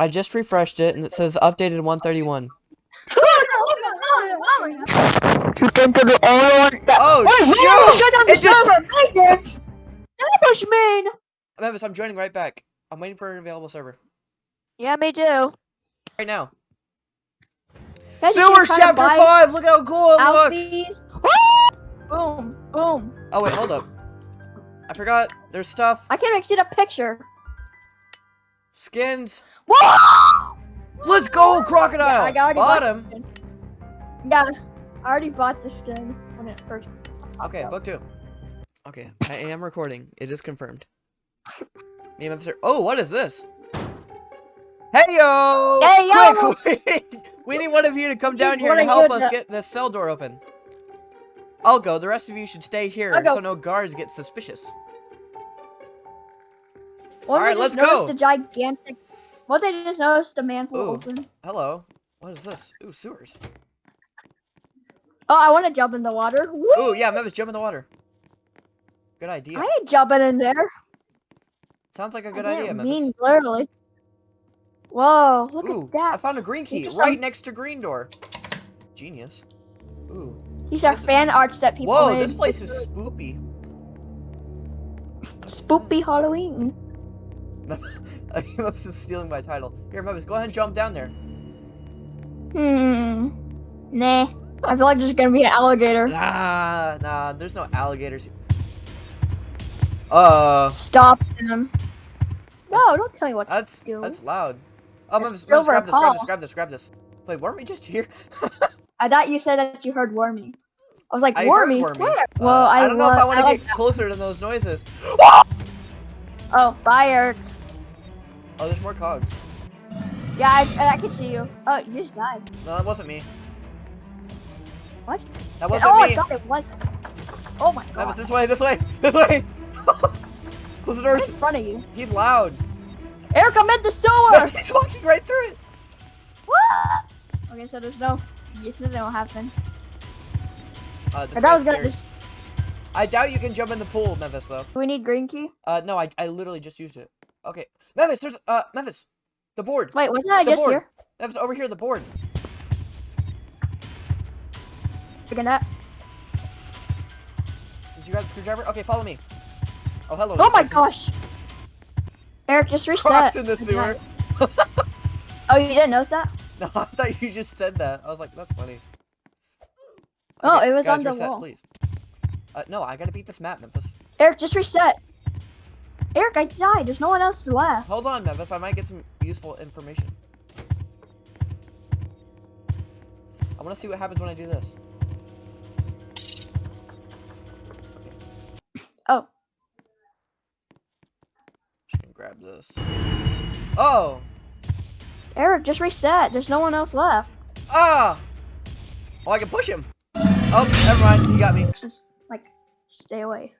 I just refreshed it and it says updated 131. You came to the only one that- Oh, Wait, we shoot! almost shut down the It just- server! Magnus! Ambush man! Memphis, I'm joining right back. I'm waiting for an available server. Yeah, me too. Right now. Guys, you Sewers keep trying to chapter buy 5! Look how cool it looks! Alfies. boom, boom. Oh, wait, hold up. I forgot. There's stuff. I can't even see the picture. Skins. Whoa! Let's go, crocodile! I already bought the. Yeah, I already bought the skin when it first. Okay, book two. Okay, I am recording. It is confirmed. Me and Memphis are- Oh, what is this? Hey yo! Hey, yo! Quick, quick! we need one of you to come down here and help us get this cell door open. I'll go. The rest of you should stay here I'll go. so no guards get suspicious. If I let's go. The gigantic. What I just noticed the manhole Ooh. open? Hello. What is this? Ooh, sewers. Oh, I want to jump in the water. Woo! Ooh, yeah, Memphis, jump in the water. Good idea. I ain't jumping in there. Sounds like a good idea, Memphis. mean literally. Whoa, look Ooh, at that. I found a green key right some- next to green door. Genius. Ooh. These are this is- fan arts that people Whoa, made. this place is spoopy. Spoopy? Halloween. Memphis is stealing my title. Here, Memphis, go ahead and jump down there. Hmm. Nah. I feel like there's gonna be an alligator. Nah, nah, there's no alligators. Uh, Stop him. No, don't tell me what to that's do. that's loud. Oh, Memphis, silver grab this, grab this, grab this, grab this. Wait, weren't we just here? I thought you said that you heard Wormy. I was like, I Wormy? Wormy. Where? Uh, well, I, I don't know if I want to get closer to those noises. Oh, fire. Oh, there's more cogs. Yeah, I, I can see you. Oh, you just died. No, that wasn't me. What? That wasn't oh, I me. thought it was. Oh my god. Memphis, this way, this way, this way. Close the doors. in front of you. He's loud. Eric, I'm in the sewer! He's walking right through it. what? Okay, so there's no. Yes, nothing will happen. Uh, this I I guy's was gonna just. I doubt you can jump in the pool, Memphis, though. Do we need green key? Uh, no, I, I literally just used it. Okay. Memphis, there's, uh, Memphis. The board. Wait, wasn't I The just board. here? Memphis, over here, the board. Looking at. Did you grab the screwdriver? Okay, follow me. Oh, hello. Oh my person. gosh. Eric, just reset. Crocs in the sewer. Oh, you didn't notice that? No, I thought you just said that. I was like, that's funny. Oh, it was guys, on the reset, wall. please. Uh, no, I gotta beat this map, Memphis. Eric, just reset. Eric, I died. There's no one else left. Hold on, Memphis. I might get some useful information. I want to see what happens when I do this. Oh. Just gonna grab this. Oh! Eric, just reset. There's no one else left. Ah! Oh, I can push him. Oh, never mind. He got me. Just, like, stay away.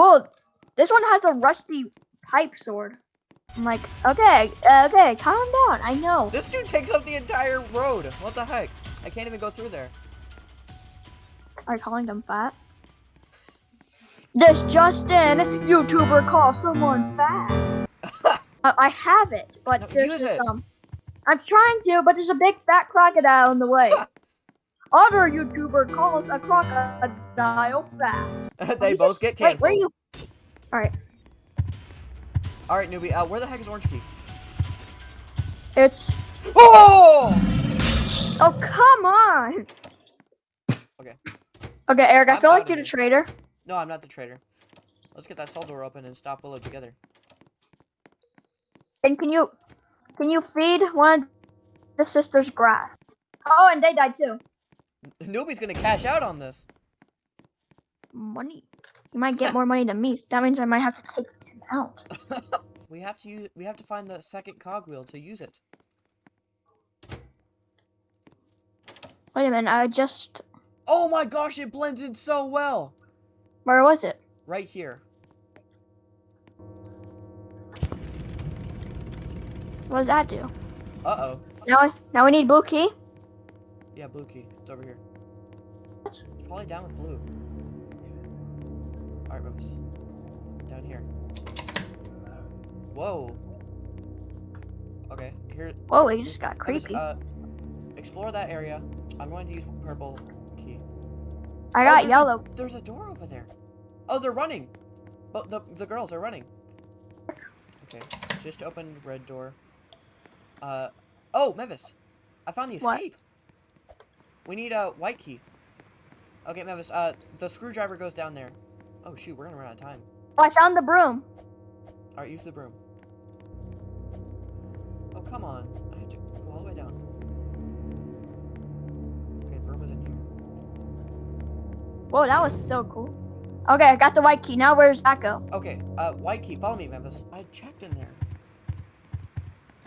Whoa, this one has a rusty pipe sword. I'm like, okay, uh, okay, calm down. I know. This dude takes up the entire road. What the heck? I can't even go through there. Are you calling them fat? This Justin YouTuber calls someone fat. Uh, I have it, but No, there's just it. um. I'm trying to, but there's a big fat crocodile in the way. Other YouTuber calls a crocodile fat. they both just- get Wait, where are you? All right, All right, newbie. Uh, where the heck is Orange Key? it's. Oh! Oh come on. Okay. Okay, Eric. I I'm feel like you're the traitor. No, I'm not the traitor. Let's get that cell door open and stop Willow together. And can you, can you feed one of the sisters grass? Oh, and they died too. Newbie's gonna cash out on this. Money. You might get more money than me. So that means I might have to take him out. We have to use. We have to find the second cogwheel to use it. Wait a minute. I just. Oh my gosh! It blends in so well. Where was it? Right here. What does that do? Uh oh. Now, now we need blue key. Yeah, blue key. It's over here. It's probably down with blue. Alright, Memphis. Down here. Whoa. Okay, here. Whoa, it just got creepy. uh, explore that area. I'm going to use purple key. I oh, got there's a- yellow. There's a door over there. Oh, they're running. But the the girls are running. Okay, just opened red door. Uh, oh, Memphis. I found the What? We need a white key. Okay, Mevis, uh, the screwdriver goes down there. Oh shoot, we're gonna run out of time. Oh, I found the broom. All right, use the broom. Oh come on, I have to go all the way down. Okay, broom is in here. Whoa, that was so cool. Okay, I got the white key. Now where's that go? Okay, uh, white key. Follow me, Memphis. I checked in there.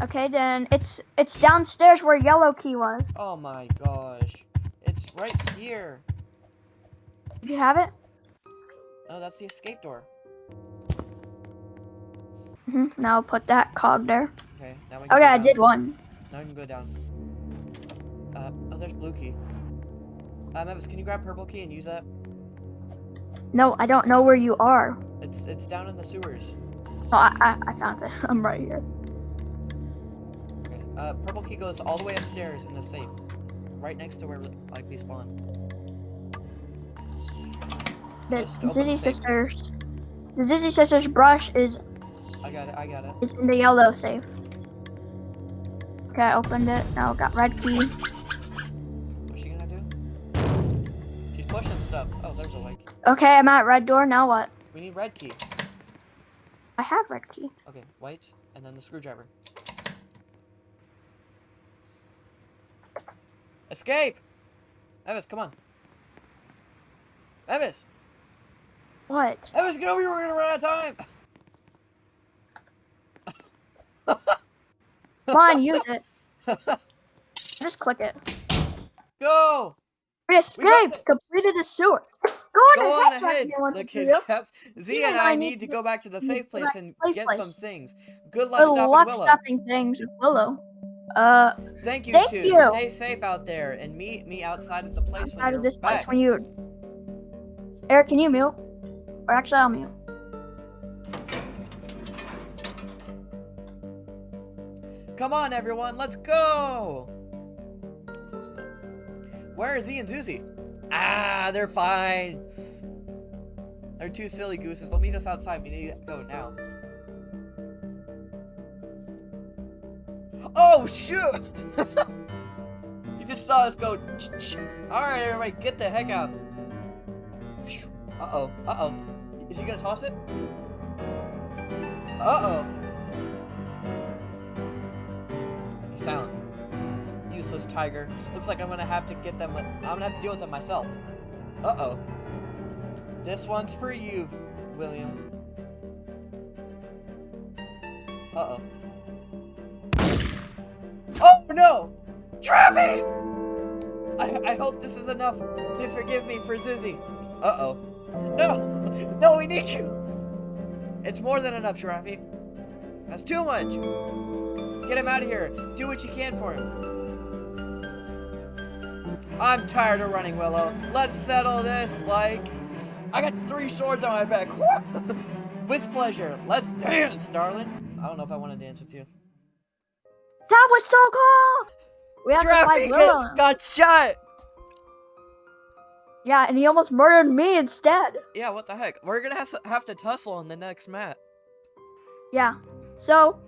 Okay, then it's it's downstairs where yellow key was. Oh my gosh. It's right here. You have it? Oh, that's the escape door. Mm -hmm. Now I'll put that cog there. Okay, now we can Okay, I did one. Now we can go down. Uh, oh, there's blue key. Uh, Memphis, can you grab purple key and use that? No, I don't know where you are. It's it's down in the sewers. Oh, I, I, I found it. I'm right here. Uh, purple key goes all the way upstairs in the safe, right next to where like we spawned. The the Sisters. The Zizzy Sisters brush is I got it. I got it. it. is in the yellow safe. Okay, I opened it. Now I got red key. What's she gonna do? She's pushing stuff. Oh, there's a white key. Okay, I'm at red door. Now what? We need red key. I have red key. Okay, white, and then the screwdriver. Escape! Evis, come on. Evis! What? Evis, get over here, we're gonna run out of time! Come on, use it. Just click it. Go! We escaped. it. Completed the sewer. Go on, Go on ahead, ahead, Jackie, I want the kid caps. Z and I I need to go back to the safe place and to get place. some things. Good luck Good stopping luck Willow. stopping things with Willow. Uh, Thank you Thank two. you. Stay safe out there and meet me outside of the place when you're of this back. place when you. Eric, can you mute? Or actually, I'll mute. Come on, everyone, let's go! Where is and Zuzy? Ah, they're fine. They're two silly gooses. They'll meet us outside. We need to go now. Oh, shoot! you just saw us go. Alright, everybody, get the heck out. Uh oh, uh oh. Is he gonna toss it? Uh oh. Silent. Useless tiger. Looks like I'm gonna have to get them. I'm gonna have to deal with them myself. Uh oh. This one's for you, William. Uh oh. No! Travi! I, I hope this is enough to forgive me for Zizzy. Uh oh. No! No, we need you! It's more than enough, Travi. That's too much. Get him out of here. Do what you can for him. I'm tired of running, Willow. Let's settle this like... I got three swords on my back. with pleasure. Let's dance, darling. I don't know if I want to dance with you. That was so cool. We have to fight Willow. Got shot! Yeah, and he almost murdered me instead. Yeah, what the heck? We're gonna have to, have to tussle on the next map. Yeah. So.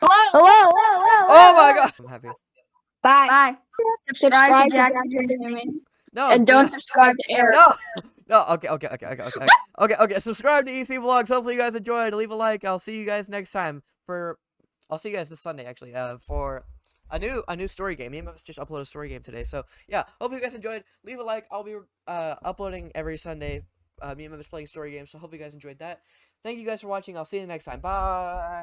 Hello. Hello. Hello. Hello. Oh my god! I'm happy. Bye. Bye. Subscribe to Jack. No, and do don't not- subscribe to Eric. No! No, okay, okay, okay, okay, okay. okay, okay, subscribe to EC Vlogs. Hopefully you guys enjoyed. Leave a like. I'll see you guys next time for I'll see you guys this Sunday actually, uh for a new a new story game. Me and just uploaded a story game today. So yeah, hopefully you guys enjoyed. Leave a like. I'll be uh uploading every Sunday. Uh me and Memphis playing story games. So hopefully you guys enjoyed that. Thank you guys for watching. I'll see you next time. Bye.